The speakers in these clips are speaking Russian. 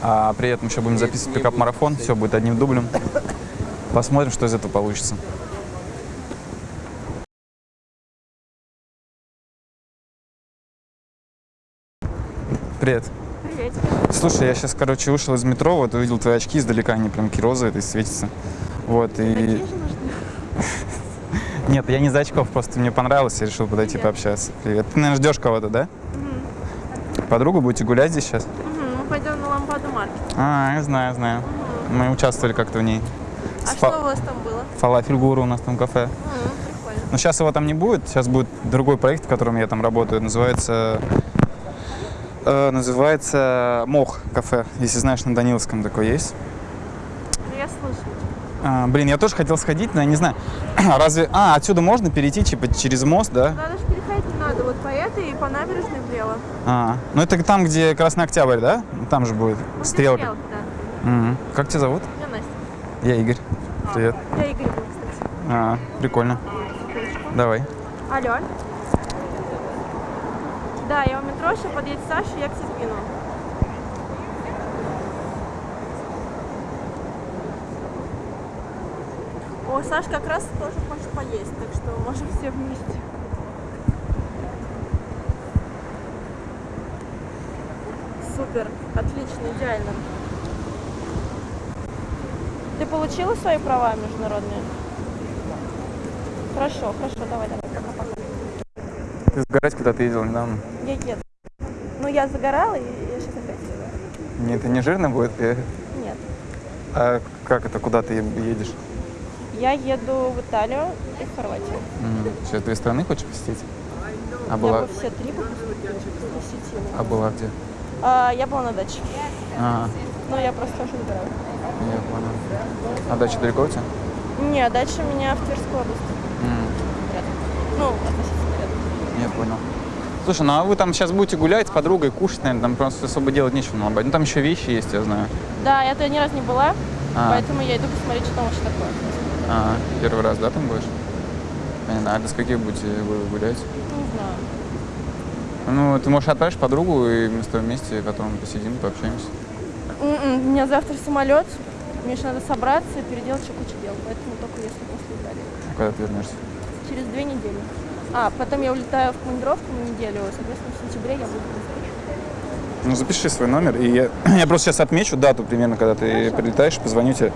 А при этом еще будем записывать пикап-марафон. Все будет одним дублем. Посмотрим, что из этого получится. Привет. Привет. Слушай, я сейчас, короче, вышел из метро, вот увидел твои очки издалека, они прям такие розовые, то есть светятся. Вот, и... Такие же нужны? Нет, я не за очков, просто мне понравилось, я решил подойти Привет. пообщаться. Привет. Ты, наверное, ждешь кого-то, да? Подругу будете гулять здесь сейчас? Мгм, Мы пойдем. А, я знаю, знаю. Мы участвовали как-то в ней. А С что у вас там было? Фалафель Гуру у нас там кафе. М, Прикольно. Но сейчас его там не будет, сейчас будет другой проект, в котором я там работаю. Называется э, называется Мох кафе. Если знаешь, на Даниловском такой есть. Ну, я слушаю. А, блин, я тоже хотел сходить, но я не знаю. Разве... А, отсюда можно перейти типа через мост, да? Надо же переходить не надо. Вот по этой и по набережной влево. А, ну это там, где Красный Октябрь, да? Там же будет стрелка. стрелка, да. Мгм. Как тебя зовут? Я Настя. Я Игорь. Привет. Я Игорь был, кстати. А, прикольно. Давай. Алло. Да, я у метро, сейчас подъедет Саша, я к скину. О, Саш как раз тоже хочет поесть, так что можем все вместе. Супер, отлично, идеально. Ты получила свои права международные? Хорошо, хорошо, давай, давай, пока-пока. Ты сгорать куда-то ездил недавно? Я еду. Ну, я загорала, и я сейчас опять. Нет, это не жирно будет? Я- Нет. А как это, куда ты едешь? Я еду в Италию и в Хорватию. М, Сейчас две страны хочешь посетить? А Я была, бы все три посетила. а была где? А, я была на даче. А, Но я просто уже выбираю. я понял. А дача далеко у тебя? Не, дача у меня в Тверской области. М, Рядом. Ну, относительно рядом. Я понял. Слушай, ну а вы там сейчас будете гулять с подругой, кушать, наверное, там просто особо делать нечего на Лободе. Ну там еще вещи есть, я знаю. Да, я туда ни разу не была, А. поэтому я иду посмотреть, что там вообще такое. А, первый раз, да, там будешь? Понятно. А до скольки будете вы гулять? Не знаю. Ну, ты можешь отправишь подругу, и мы с тобой вместе потом посидим, пообщаемся. М-м, У меня завтра самолет, мне еще надо собраться и переделать еще кучу дел, поэтому только если после Италии. А Когда ты вернешься? Через две недели. А, потом я улетаю в командировку на неделю, соответственно, в сентябре я буду. Ну, запиши свой номер, и я, я просто сейчас отмечу дату примерно, когда ты прилетаешь, позвоню тебе,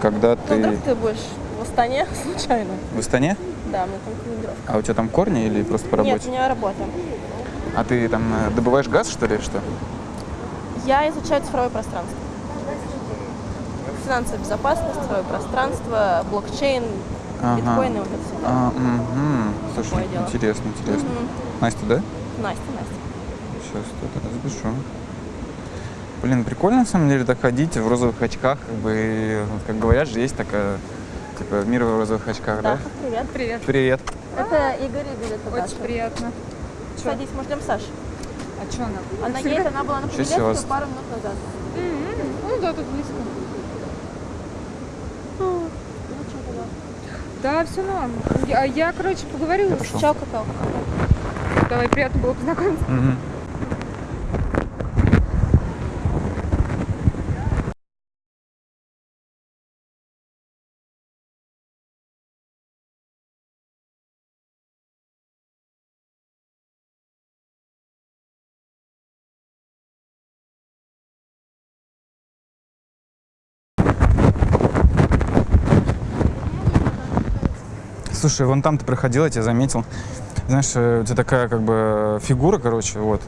когда Ну, ты вдруг ты будешь в Астане случайно. в Астане. Да, мне там командировка. А у тебя там корни или просто по Нет, работе? у меня работа. А ты там э, добываешь газ, что ли, что? Я изучаю цифровое пространство. Финансовая безопасность, цифровое пространство, блокчейн, Ага. биткоины, вот это все. А, мгм. Слушай, Такое дело. интересно, интересно. Мгм. Настя, да? Настя, Настя. Сейчас это запишу. Блин, прикольно на самом деле так ходить в розовых очках, как бы, как говорят же, есть такая, типа, мир в розовых очках, да? Да, привет. Привет. Привет. Это Игорь Игорь, это Очень Даша. приятно. Садись, мы ждем Сашу. А что она? Она едет, она была на у вас- пару минут назад. Ну да, тут близко. Ну, что тогда? Да, все норм. Я, я, короче, поговорила. С-. Чао, какао. Давай, приятно было познакомиться. Мгм. Слушай, вон там ты проходил, я тебя заметил. Знаешь, э, у тебя такая как бы фигура, короче, вот.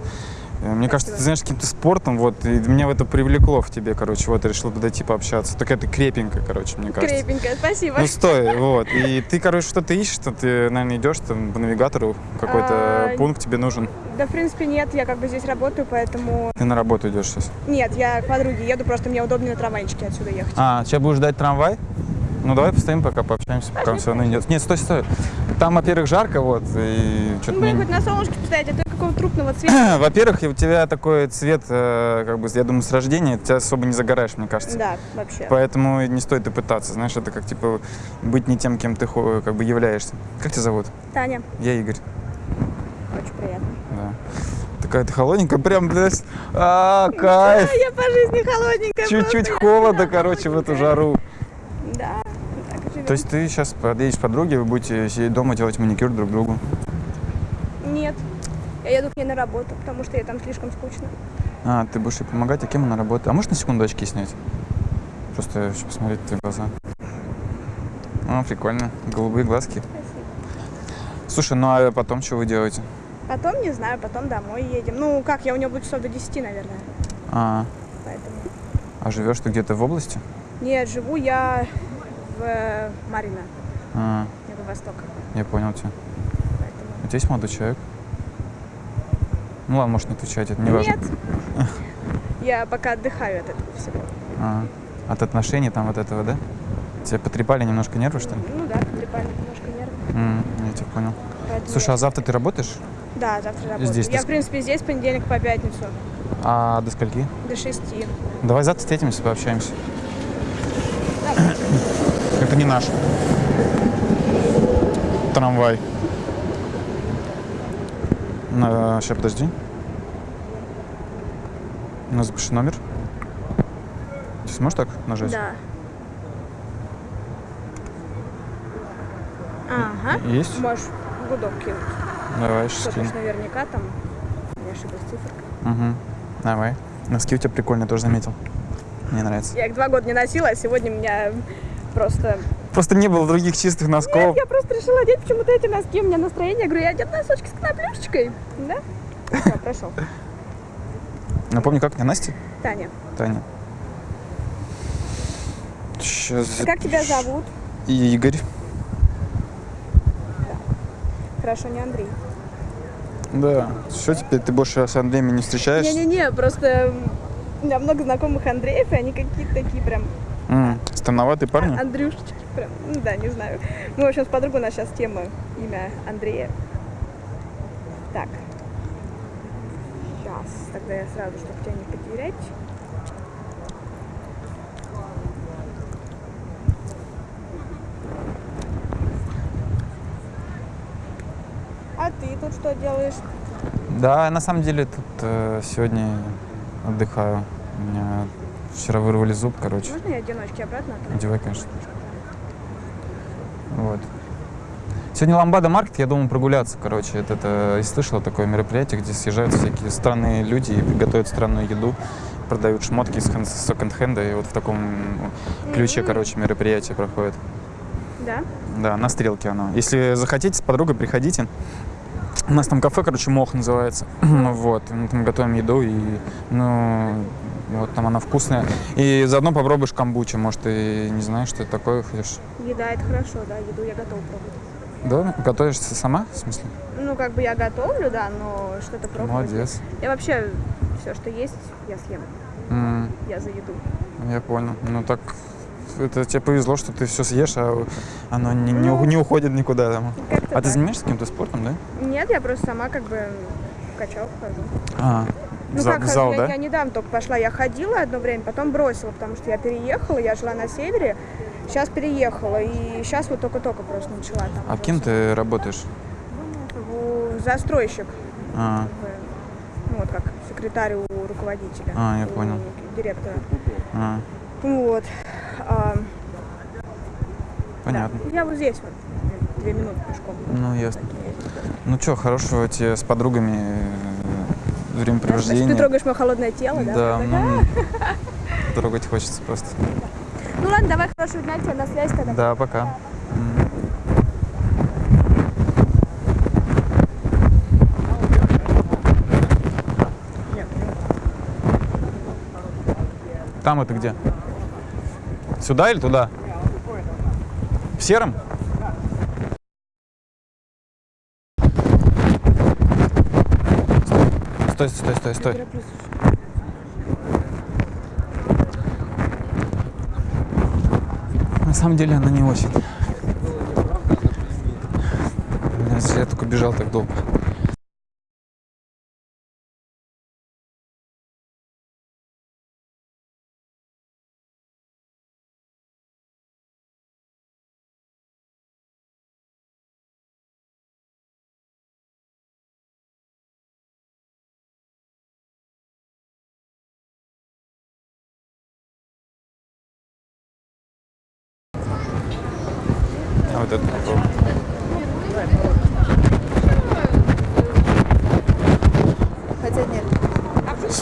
Э, Мне кажется, ты знаешь каким-то спортом, вот, и меня в это привлекло в тебе, короче, вот, решил подойти пообщаться. Такая ты крепенькая, короче, мне кажется. Крепенькая, спасибо. Ну, стой, вот. И ты, короче, что-то ищешь, что ты, наверное, идешь там по навигатору, какой-то А, пункт тебе нужен. Да, в принципе, нет, я как бы здесь работаю, поэтому... Ты на работу идешь сейчас. Нет, я к подруге еду, просто мне удобнее на трамвайчике отсюда ехать. А, сейчас будешь ждать трамвай? Ну, давай постоим, пока пообщаемся, пока он все равно идет. Нет, стой, стой. Там, во-первых, жарко, вот, и Ну, что-то блин, мне... хоть на солнышке постоять, а то какого трупного цвета. Во-первых, у тебя такой цвет, э, как бы, я думаю, с рождения, ты особо не загораешь, мне кажется. Да, вообще. Поэтому не стоит и пытаться, знаешь, это как, типа, быть не тем, кем ты как бы являешься. Как тебя зовут? Таня, Я Игорь, очень приятно. да. Ты Какая-то холодненькая, прям, блядь, а, кайф. Я по жизни холодненькая. Чуть-чуть холода, короче, в эту жару. Да. То есть ты сейчас подъедешь к подруге, вы будете сидеть дома делать маникюр друг другу? Нет. Я еду к ней на работу, потому что ей там слишком скучно. А, ты будешь ей помогать, а кем она работает? А можешь на секунду очки снять? Просто хочу посмотреть твои глаза. А, прикольно. Голубые глазки. Слушай, ну а потом что вы делаете? Потом, не знаю, потом домой едем. Ну, как, я у нее буду часов до 10, наверное. А, Поэтому. а живешь ты где-то в области? Нет, живу я в э, Марино, А, Юго-Восток. я понял тебя. Поэтому... У тебя есть молодой человек? Ну ладно, может не отвечать, это не важно. Нет. Я пока отдыхаю от этого всего. А, от отношений там вот этого, да? Тебя потрепали немножко нервы, что ли? Ну да, потрепали немножко нервы. М, я тебя понял. Поэтому Слушай, я- а завтра ты работаешь? Да, завтра работаю. здесь ты я, ск- в принципе, здесь с понедельника по пятницу А до скольки? до 6. Давай завтра встретимся, пообщаемся. Это не наш. Трамвай. сейчас подожди. Ну, запиши номер. Ты сможешь так нажать? Да. Ага. Есть? Можешь гудок кинуть. Давай, сейчас скину. наверняка там не ошиблась циферка. Угу. Давай. Носки у тебя прикольные, тоже заметил. Мне нравится. Я их два года не носила, а сегодня меня просто... Просто не было других чистых носков. Я просто решила одеть почему-то эти носки. У меня настроение. Я говорю, я одену носочки с коноплюшечкой. Да? Все, прошел. Напомни, как тебя Настя? Таня, Таня. Сейчас. а как тебя зовут? Игорь. Хорошо, не Андрей. Да. Что теперь ты больше с Андреем не встречаешься? Не-не-не, просто у меня много знакомых Андреев, и они какие-то такие прям Странноватые парни? Андрюшечки. Прям, ну да, не знаю. Мы, в общем, с подругой у нас сейчас тема имя Андрея. Так. Сейчас. Тогда я сразу, чтобы тебя не потерять. А ты тут что делаешь? Да, на самом деле тут э, сегодня отдыхаю. У меня вчера вырвали зуб, короче. Можно я одиночки обратно? отправлю? Одевай, конечно. Вот. Сегодня Ламбада Маркет, я думаю, прогуляться, короче. Это, это, и слышала такое мероприятие, где съезжаются всякие странные люди и готовят странную еду, продают шмотки из секонд-хенда, и вот в таком ключе, М. короче, мероприятие проходит. Да? Да, на стрелке оно. Если захотите, с подругой приходите. У нас там кафе, короче, Мох называется. вот. и Мы там готовим еду, и ну, вот там она вкусная. И заодно попробуешь камбучу. Может, ты не знаешь, что это такое хочешь? Еда это хорошо, да, еду я готова пробовать. Да? Готовишься сама, в смысле? Ну, как бы я готовлю, да, но что-то пробовать. Молодец. Я вообще все, что есть, я съем. М, Я за еду. я понял. Ну так, это тебе повезло, что ты все съешь, а оно не, не, Ну. не уходит никуда. Там. А ты так. занимаешься каким-то спортом, да? Нет, я просто сама как бы в качалку хожу. А, Ну зал, как, в зал, да? я недавно только пошла, я ходила одно время, потом бросила, потому что я переехала, я жила на севере, сейчас переехала, и сейчас вот только-только просто начала там. А уже кем ты работаешь? В- Застройщик, А, ну вот как секретарь у руководителя. А, я у понял. Директора. а, Вот. А, понятно. да. Я вот здесь вот, две минуты пешком. Ну, ясно. Ну что, хорошего тебе с подругами времяпровождения. Значит, ты трогаешь мое холодное тело, да? Да, ну, трогать хочется просто. Ну ладно, давай хорошего дня тебе на связь тогда. Да, пока. Там это где? Сюда или туда? В сером? Стой, стой, стой, стой. На самом деле она не очень. Я только бежал так долго.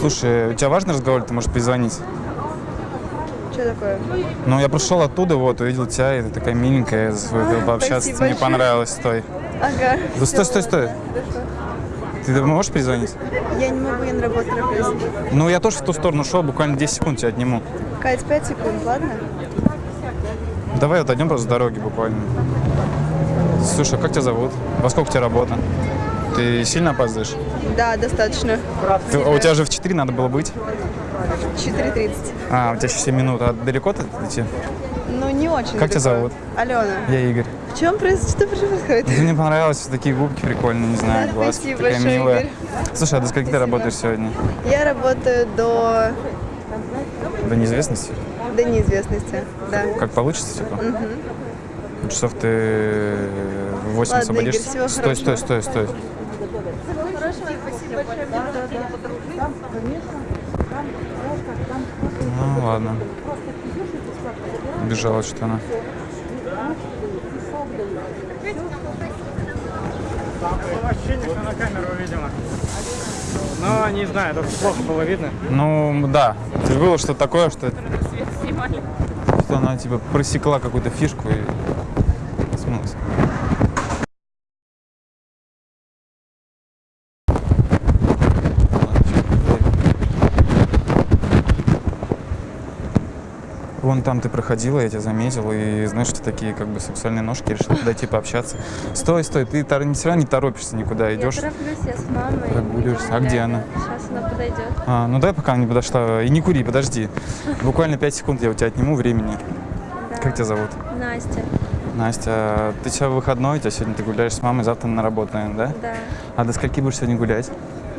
Слушай, у тебя важный разговор, ты можешь позвонить? Что такое? Ну, я пришел оттуда, вот, увидел тебя, и ты такая миленькая, хотел пообщаться, спасибо мне большое. понравилось, стой. Ага. Да стой, стой, стой. Ты можешь перезвонить? Я не могу, я на работу тороплюсь. Ну, я тоже в ту сторону шел, буквально 10 секунд тебя отниму. Кать, 5 секунд, ладно? Давай вот отойдем просто с дороги буквально. Слушай, а как тебя зовут? Во сколько у тебя работа? Ты сильно опаздываешь? Да, достаточно. Ты- а у тебя же в 4 надо было быть. 4.30. А, у тебя еще 7 минут. А далеко ты идти? Ну, не очень. Как тебя далеко. зовут? Алена. Я Игорь. В чем происходит? Что происходит? Ты мне понравилось, такие губки прикольные, не знаю, Да, глазки спасибо такая большое, милая. Игорь. Слушай, а до скольки ты Спасибо. работаешь сегодня? Я работаю до, До неизвестности? до неизвестности. Да. Как получится, типа? Часов ты в 8 Ладно, освободишься? Игорь, всего стой, стой, стой, стой. Ну ладно. Бежала что-то она. Было ощущение, что на камеру видимо. Но не знаю, только плохо было видно. Ну да, было что-то такое, что, что она типа просекла какую-то фишку и Вон там ты проходила, я тебя заметил, и знаешь, что такие как бы сексуальные ножки, решил подойти пообщаться. Стой, стой, ты тор- все равно не торопишься никуда, идешь. Я тороплюсь, я с мамой. Прогуливаешься. А где она? Сейчас она подойдет. А, ну дай пока она не подошла. И не кури, подожди. Буквально 5 секунд я у тебя отниму времени. Да. Как тебя зовут? Настя. Настя, а ты сейчас выходной, у тебя сегодня ты гуляешь с мамой, завтра на работу, наверное, да? Да. А до скольки будешь сегодня гулять?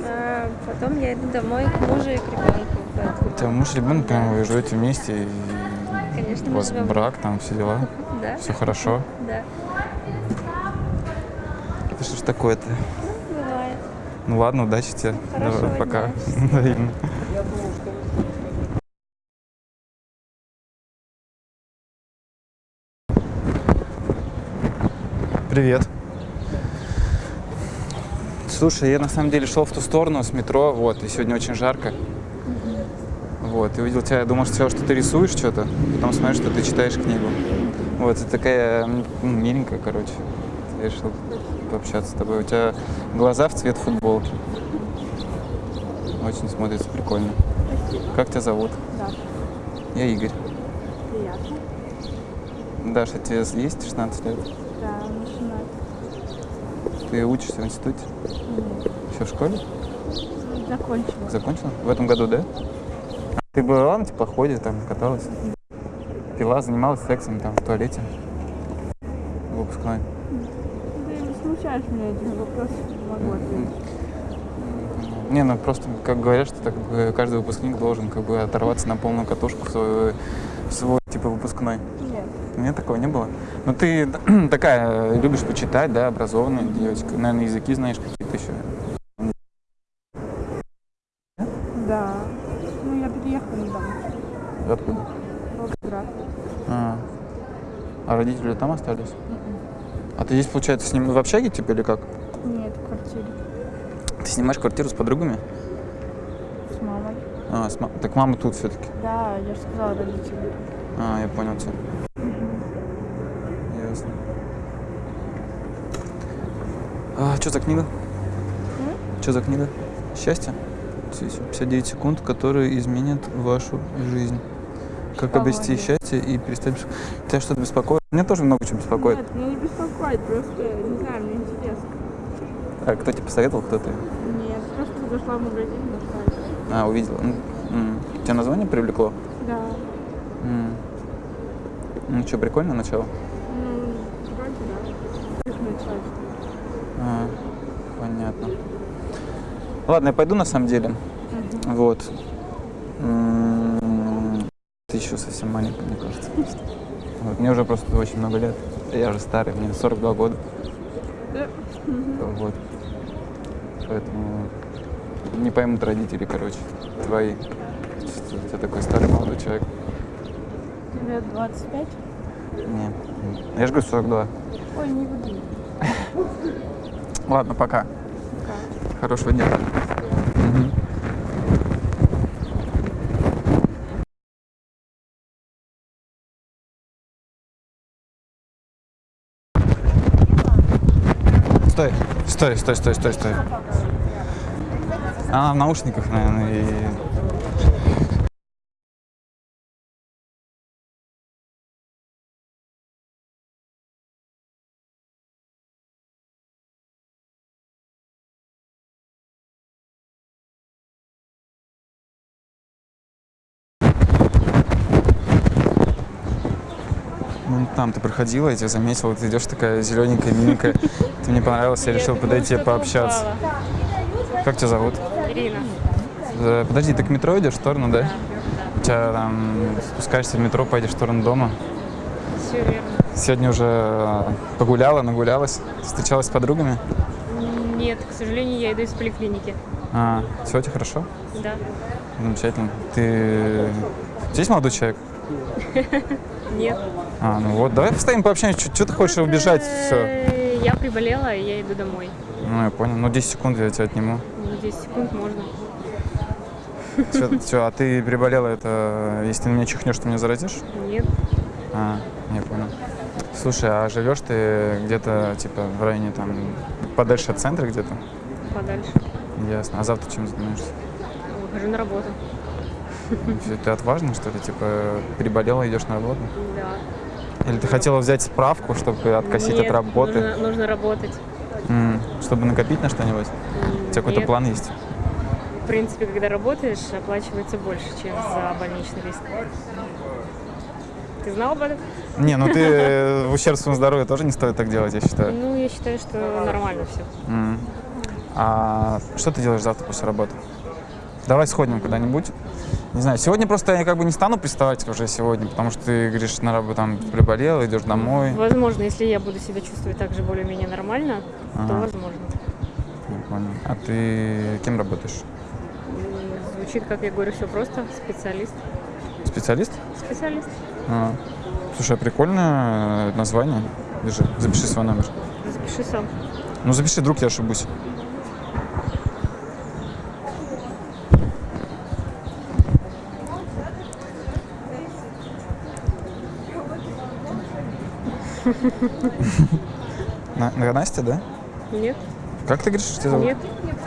А, потом я иду домой к мужу и к ребенку. У тебя муж, ребенок, прям вы живете вместе, и конечно, у вас живем. брак, там все дела, Да. все хорошо. Да. Это что ж такое-то? Бывает. Ну ладно, удачи тебе. Хорошего Давай, пока. Взаимно. Привет. Слушай, я на самом деле шел в ту сторону с метро, вот, и сегодня очень жарко. Вот, и увидел тебя, я думал, что, что ты рисуешь что-то, потом смотрю, что ты читаешь книгу. Вот, ты такая ну, миленькая, короче. Я решил пообщаться с тобой. У тебя глаза в цвет футболки. Очень смотрится прикольно. Как тебя зовут? Даша. Я Игорь. Приятно. Даша, тебе есть 16 лет? Да, начинать. Ты учишься в институте? Еще в школе? Закончила. Закончила? В этом году, да? Ты была на теплоходе, там каталась? Пила, занималась сексом там в туалете? Выпускной. Ты не смущаешь меня этим вопросом, могу ответить. Не, ну просто, как говорят, что так, э, каждый выпускник должен как бы оторваться на полную катушку в свой, в свой типа выпускной. Нет. Нет, такого не было. Ну ты такая, э, любишь почитать, да, образованная девочка. Наверное, языки знаешь какие-то еще. Да. Ну, я переехала недавно. Откуда? Волгоград. А, а родители там остались? А ты здесь, получается, с ним в общаге типа или как? Нет, в квартире. Ты снимаешь квартиру с подругами? С мамой. А, с ма- Так мама тут все-таки. Да, я же сказала родителям. А, я понял тебя. Ясно. А, что за книга? Что за книга? Счастье? 59 секунд, которые изменят вашу жизнь. Как обрести счастье и перестать... Тебя что-то беспокоит? Меня тоже много чего беспокоит. Нет, меня не беспокоит, просто, не знаю, мне интересно. А кто тебе посоветовал, кто ты? Нет, просто зашла в магазин, нашла. А, увидела. М, м. Тебя название привлекло? Да. М. Ну что, прикольно начало? Ну, вроде да. Начать? А, понятно. Ладно, я пойду на самом деле. Вот. М, Ты еще совсем маленькая, мне кажется. Вот, Мне уже просто очень много лет. Я же старый, мне 42 года. Да. Вот. Поэтому не поймут родители, короче, твои. Что ты такой старый молодой человек. Лет 25? Не. Я же говорю 42. Ой, не буду. Ладно, пока. Хорошего дня. Мгм. Стой, стой, стой, стой, стой. Она в наушниках, наверное, и... там ты проходила, я тебя заметила, ты идешь такая зелененькая, миленькая. Ты мне понравилась, я решил подойти пообщаться. Как тебя зовут? Ирина. Э, Подожди, ты к метро идешь в сторону, да? У тебя там спускаешься в метро, пойдешь в сторону дома. Все верно. Сегодня уже э, погуляла, нагулялась, встречалась с подругами. Нет, к сожалению, я иду из поликлиники. А, все, тебе хорошо? Да. Замечательно. Ты здесь молодой человек? Нет. А, ну вот, давай постоим пообщаемся. Что ты хочешь убежать? Все. Я приболела, и я иду домой. Ну, я понял. Ну, 10 секунд я тебя отниму. Ну, 10 секунд можно. Все, а ты приболела, это если ты на меня чихнешь, ты меня заразишь? Нет. А, я понял. Слушай, а живешь ты где-то, типа, в районе там, подальше от центра где-то? Подальше. Ясно. А завтра чем занимаешься? Выхожу на работу. Ты отважна, что ли? Типа, переболела, идешь на работу? Да. Или ты хотела взять справку, чтобы откосить Нет, от работы? Нужно, нужно работать. М, чтобы накопить на что-нибудь? У тебя какой-то план есть? В принципе, когда работаешь, оплачивается больше, чем за больничный лист. Ты знал об этом? Не, ну ты э, в ущерб своему здоровью тоже не стоит так делать, я считаю. Ну, я считаю, что нормально все. А что ты делаешь завтра после работы? Давай сходим куда-нибудь. Не знаю, сегодня просто я как бы не стану приставать уже сегодня, потому что ты говоришь, на работу там приболел, идешь домой. Возможно, если я буду себя чувствовать так же более-менее нормально, то Ага. возможно. Не понял. А ты кем работаешь? Звучит, как я говорю, все просто. Специалист. Специалист? Специалист. А. Слушай, а прикольное название. Держи, запиши свой номер. Запиши сам. Ну запиши, вдруг я ошибусь. Настя, да? Нет? Как ты говоришь, что тебя зовут? Нет?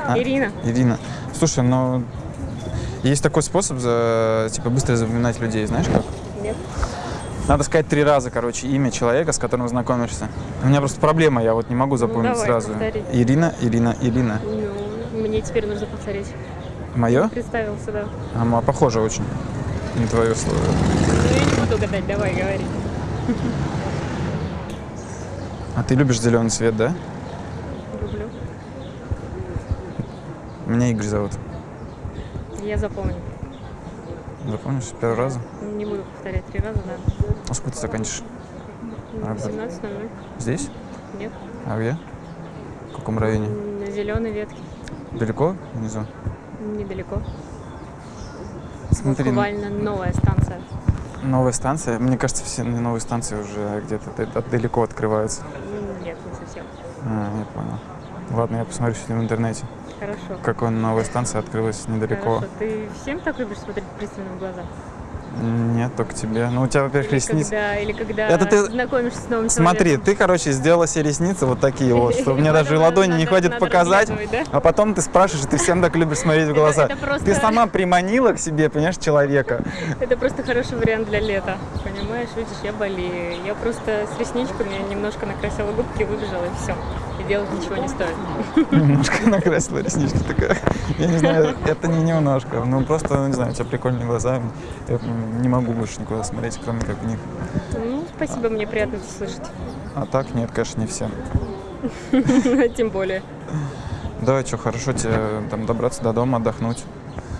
А? Ирина. Ирина. Слушай, ну есть такой способ за, типа быстро запоминать людей, знаешь как? Нет. Надо сказать три раза, короче, имя человека, с которым знакомишься. У меня просто проблема, я вот не могу запомнить давай, сразу. повтори. Ирина, Ирина, Ирина. Ну, мне теперь нужно повторить. Мое? Представился, да. А, ма- похоже очень на твое слово. Ну, я не буду гадать, давай, говори. А ты любишь зеленый цвет, да? Люблю. Меня Игорь зовут. Я запомню. Запомнишь с первого раза? Не буду повторять три раза, да. А сколько ты? Ну, Работа. 18.00. Здесь? Нет. А где? В каком районе? На зеленой ветке. Далеко внизу? Недалеко. Смотри, Буквально новая станция. новая станция. Мне кажется, все новые станции уже где-то далеко открываются. М, Нет, не совсем. А, я понял. Ладно, я посмотрю сегодня в интернете, Хорошо. какая новая станция открылась недалеко. Хорошо. Ты всем так любишь смотреть пристально в глаза? Нет, только тебе. Ну, у тебя, во-первых, Или ресницы. когда, или когда Это ты- знакомишься с новым Смотри, человеком? ты, короче, сделала себе ресницы вот такие вот, что мне даже ладони не хватит показать. А потом ты спрашиваешь, и ты всем так любишь смотреть в глаза. Ты сама приманила к себе, понимаешь, человека. Это просто хороший вариант для лета. Понимаешь, видишь, я болею. Я просто с ресничками немножко накрасила губки, выбежала и все. Делать ничего не стоит. Немножко накрасила реснички такая. Я не знаю, это не немножко. Ну, просто, не знаю, у тебя прикольные глаза. Я не могу больше никуда смотреть, кроме как в них. Ну, спасибо, мне приятно это слышать. А так, нет, конечно, не все. Тем более. Давай, что, хорошо тебе там добраться до дома, отдохнуть.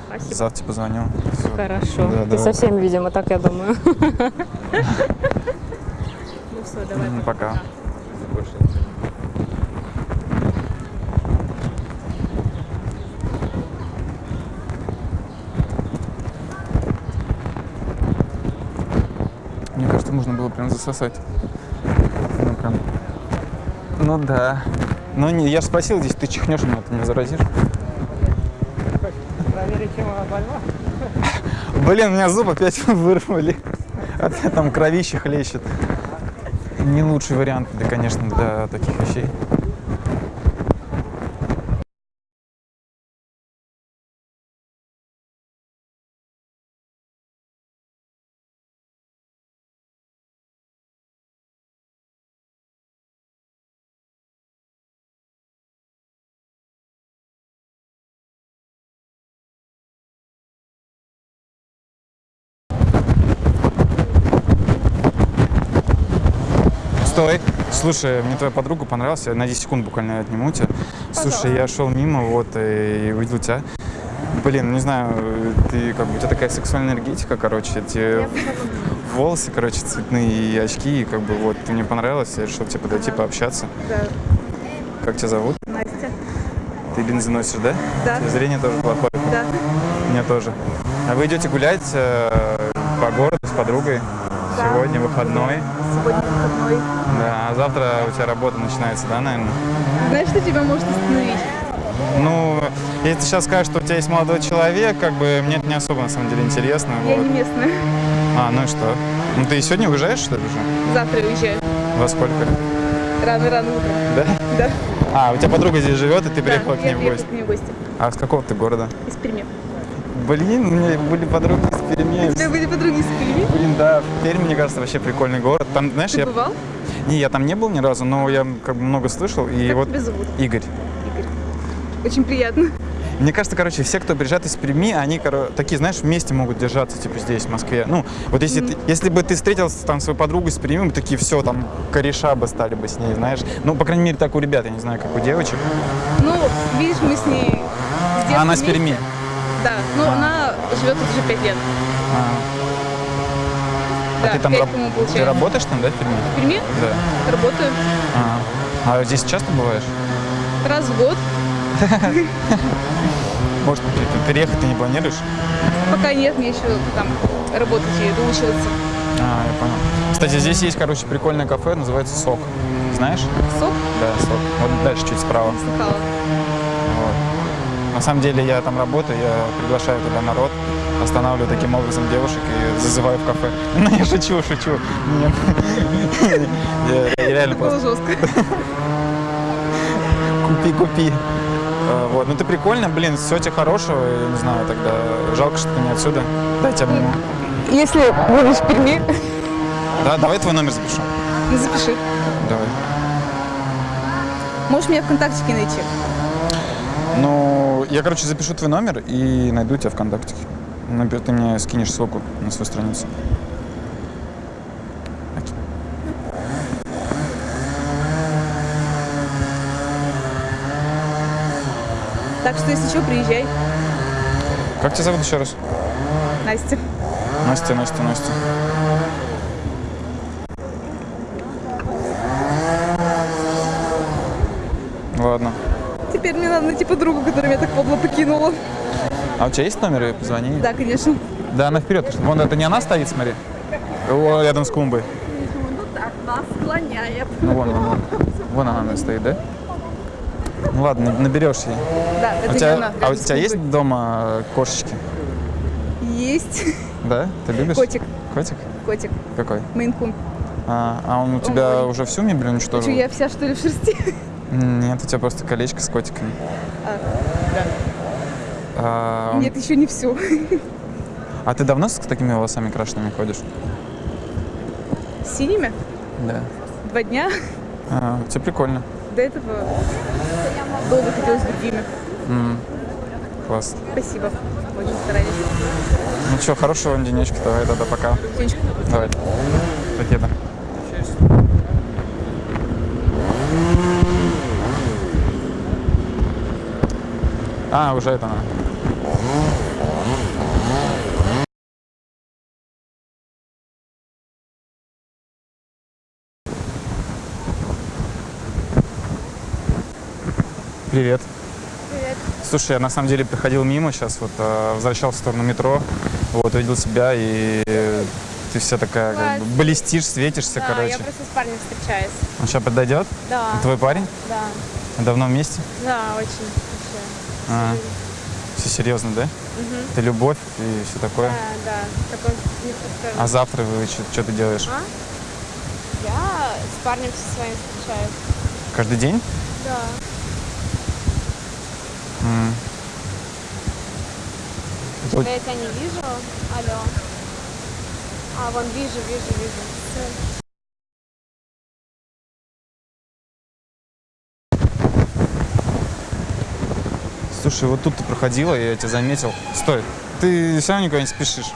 Спасибо. Завтра позвоню. Всё. Хорошо. Да, Ты давай. со всеми, видимо, так я думаю. Ну все, давай. М, Пока. Мне кажется, можно было прям засосать. Ну, прям. Ну да. Ну, не, я же спросил, здесь ты чихнешь, меня ты не заразишь. Проверить, чем она больна. Блин, у меня зуб опять вырвали. Опять там кровище хлещет. Не лучший вариант, да, конечно, для таких вещей. Стой. Слушай, мне твоя подруга понравилась. Я на 10 секунд буквально отниму тебя. Слушай, я шел мимо, вот, и увидел тебя. Блин, не знаю, ты как бы у тебя такая сексуальная энергетика, короче, эти волосы, короче, цветные и очки, и как бы вот ты мне понравилась, я решил тебе подойти, пообщаться. Да. Как тебя зовут? Настя. Ты носишь, да? Да. У тебя зрение тоже плохое? Да. Меня тоже. А вы идете гулять э, по городу с подругой? Да. Сегодня выходной. Сегодня выходной. Да, а завтра у тебя работа начинается, да, наверное? Знаешь, что тебя может остановить? Ну, если ты сейчас скажешь, что у тебя есть молодой человек, как бы мне это не особо на самом деле интересно. Я вот. не местная. А, ну и что? Ну ты сегодня уезжаешь, что ли, уже? Завтра уезжаю. Во сколько? Рано-рано утром. Да? Да. А, у тебя подруга здесь живет, и ты приехала да, к ней в гости. к ней в гости. А с какого ты города? Из Перми. Блин, у меня были подруги из Перми. У тебя были подруги из Перми? Блин, да, Пермь, мне кажется, вообще прикольный город. Там, знаешь, Ты я... бывал? Не, я там не был ни разу, но я как бы много слышал. И Как вот тебя зовут? Игорь. Очень приятно. Мне кажется, короче, все, кто приезжает из Перми, они, коро- такие, знаешь, вместе могут держаться, типа, здесь, в Москве. Ну, вот если, ты- если бы ты встретил там свою подругу из Перми, мы такие, все, там, кореша бы стали бы с ней, знаешь. Ну, по крайней мере, так у ребят, я не знаю, как у девочек. Ну, видишь, мы с ней она с вместе. Да, ну она живет тут уже пять лет. А, Да, а ты там раб- ты работаешь там, да, в Перми? В Перми Да. работаю А, а здесь часто бываешь? раз в год. Может, переехать ты не планируешь? Пока нет, мне еще там работать и доучиваться. А, я понял. Кстати, здесь есть, короче, прикольное кафе, называется Сок. Знаешь? Сок Да, Сок. Вот дальше чуть справа. слыхала. На самом деле я там работаю, я приглашаю туда народ, останавливаю таким образом девушек и зазываю в кафе. Ну, я шучу, шучу. Я реально Это было просто жестко. купи, купи. А, Вот, ну ты прикольно, блин, всего тебе хорошего, я не знаю, тогда жалко, что ты не отсюда. Дайте обниму. Если будешь в Перми, Да, давай твой номер запишу. ну, запиши. Давай. Можешь меня ВКонтактике найти. Ну, я, короче, запишу твой номер и найду тебя ВКонтакте. Например, Ты мне скинешь ссылку на свою страницу. Так что, если что, приезжай. Как тебя зовут еще раз? Настя. Настя, Настя, Настя. Ладно. Теперь мне надо найти подругу, которая меня так подло покинула. А у тебя есть номер? Позвони. Да, конечно. Да, она вперед. Вон, это не она стоит, смотри. О, рядом с клумбой. Ну так, нас склоняет. Ну, вон, вон, вон. Вон она стоит, да? Ну ладно, наберешь ей. Да, А это у тебя, она. а у тебя есть дома э, кошечки? Есть. Да? Ты любишь? Котик. Котик? Котик. Какой? Мейнкун. А, а он у тебя Ой. уже всю мебель уничтожил? Что, я вся, что ли, в шерсти? Нет, у тебя просто колечко с котиками. А, да. А, Нет, еще не всю. а ты давно с такими волосами крашенными ходишь? Синими? Да. Два дня. А, у тебя прикольно. До этого долго ходила с другими. М, Класс. Спасибо. Очень старались. Ну что, хорошего вам денечка, давай тогда пока. Сонечка, Давай. Пакета. А, уже это она. Привет. Привет. Слушай, я на самом деле проходил мимо сейчас, вот э, возвращался в сторону метро, вот увидел тебя и ты вся такая, как бы, блестишь, светишься, Да, короче. я просто с парнем встречаюсь. Он сейчас подойдет? Да. Твой парень? Да. Давно вместе? Да, очень. А, все серьезно, да? Мгм. Это любовь и все такое. Да, да. Такой неподстроенный. А завтра вы что ты делаешь? А? Я с парнем со своим встречаюсь. Каждый день? Да. М. Вот. Что-то я тебя не вижу. Алло. А, вон вижу, вижу, вижу. Слушай, вот тут ты проходила, я тебя заметил. Стой, ты все равно никуда не спешишь.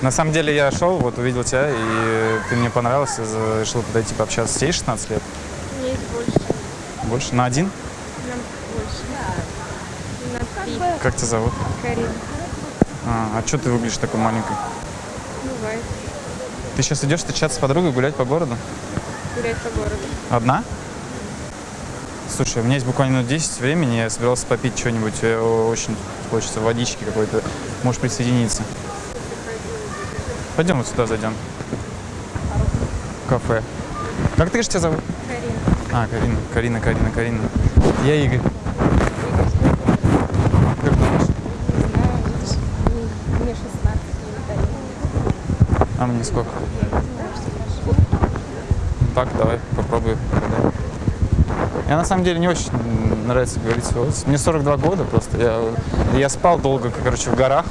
На самом деле я шел, вот увидел тебя, и ты мне понравился, решил подойти пообщаться. Тебе 16 лет? Есть больше. Больше? На один? Нам больше. На три. Как тебя зовут? Карина. А, а что ты выглядишь такой маленькой? Бывает. Ты сейчас идешь встречаться с подругой, гулять по городу? Гулять по городу. Одна? Слушай, у меня есть буквально минут 10 времени, я собирался попить что-нибудь, э, очень хочется водички какой-то. Можешь присоединиться. Пойдем вот сюда зайдем. Кафе. Как ты говоришь, тебя зовут? Карина. А, Карина, Карина, Карина, Карина. Я Игорь. Как думаешь? Мне- мне 16, мне Карина. А мне сколько? Так, давай, попробую. угадай. Я на самом деле не очень нравится говорить. Мне 42 года просто. Я, я спал долго, короче, в горах.